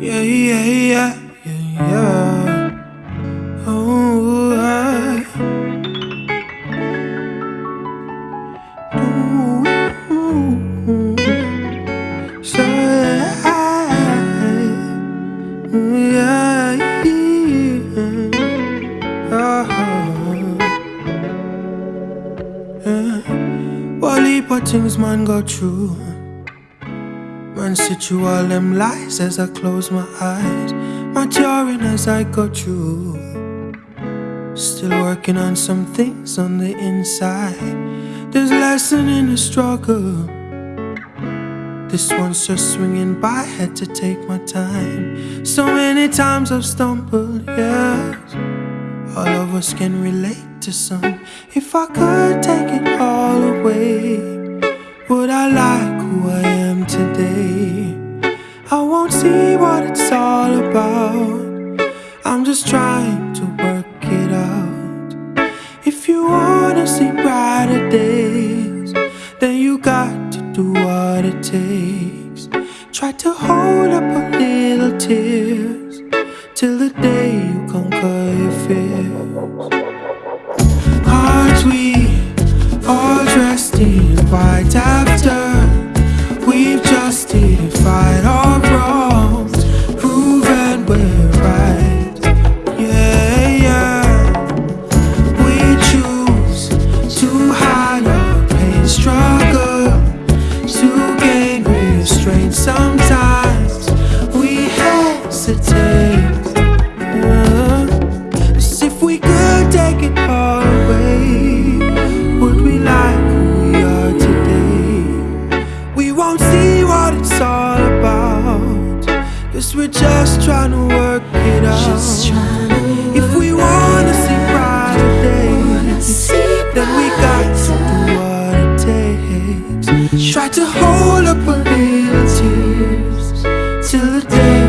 Yeah, yeah, yeah, yeah, yeah. Oh, I. Ooh, so yeah, yeah. Uh-huh. Uh, oh, yeah. Well, heap of things man go through. Sit through all them lies as I close my eyes. Maturing as I go through. Still working on some things on the inside. There's lesson in the struggle. This one's just swinging by, had to take my time. So many times I've stumbled, yes. All of us can relate to some. If I could take it all away, would I like who I? I won't see what it's all about. I'm just trying to work it out. If you wanna see brighter days, then you got to do what it takes. Try to hold up a little tears justified our wrongs, proven we're right? Yeah, yeah. We choose to hide our pain, struggle to gain restraint. Sometimes we hesitate. Uh, 'Cause if we could take it all away, would we like who we are today? We won't see it's all about. Cause we're just trying to work it out. If we wanna see brighter days Then we got to do what it takes. Try to hold up a little tears Till the day